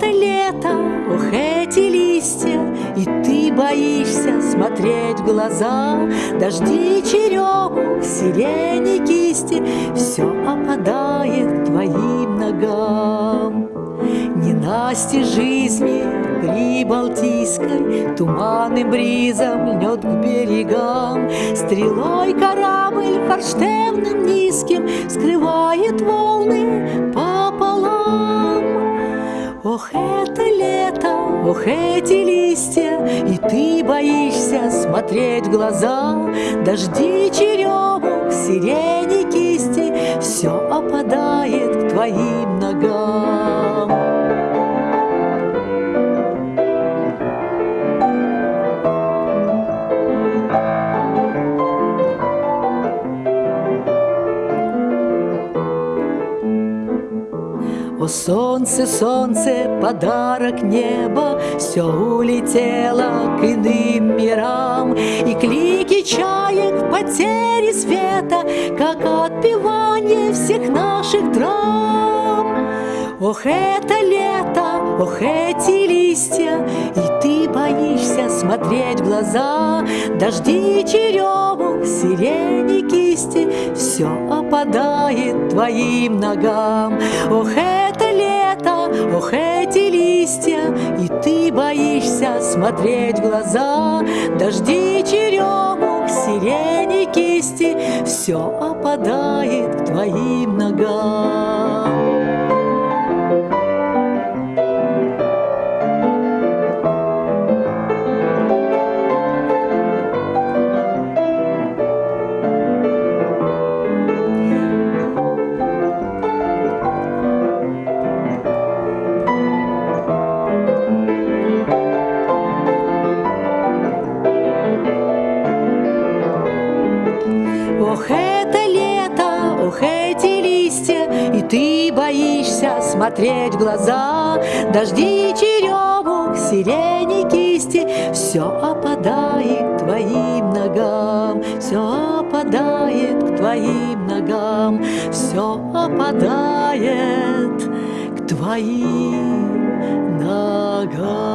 это лето, ох, эти листья И ты боишься смотреть в глаза. Дожди, черемух, сирени, кисти Все опадает твоим ногам. Ненасти жизни Прибалтийской Туманным бризом льнет к берегам. Стрелой корабль форштевным низким Скрывает волны Ох, это лето, ох, эти листья И ты боишься смотреть в глаза. Дожди, черемух, сирени, кисти Все опадает к твоим О, солнце, солнце, подарок неба, Все улетело к иным мирам, И клики чаек потери света, Как отпевание всех наших драм. Ох, это лето, ох, эти листья, И ты боишься смотреть в глаза, Дожди, черемух, сирени, кисти, Все опадает твоим ногам. Ох, это ох, эти листья, И ты боишься смотреть в глаза, Дожди, черемух, сирени, кисти, Все опадает к твоим ногам. Ох, это лето, ох, эти листья, И ты боишься смотреть в глаза. Дожди, черемух, сирени, кисти, Все опадает к твоим ногам, Все опадает к твоим ногам, Все опадает к твоим ногам.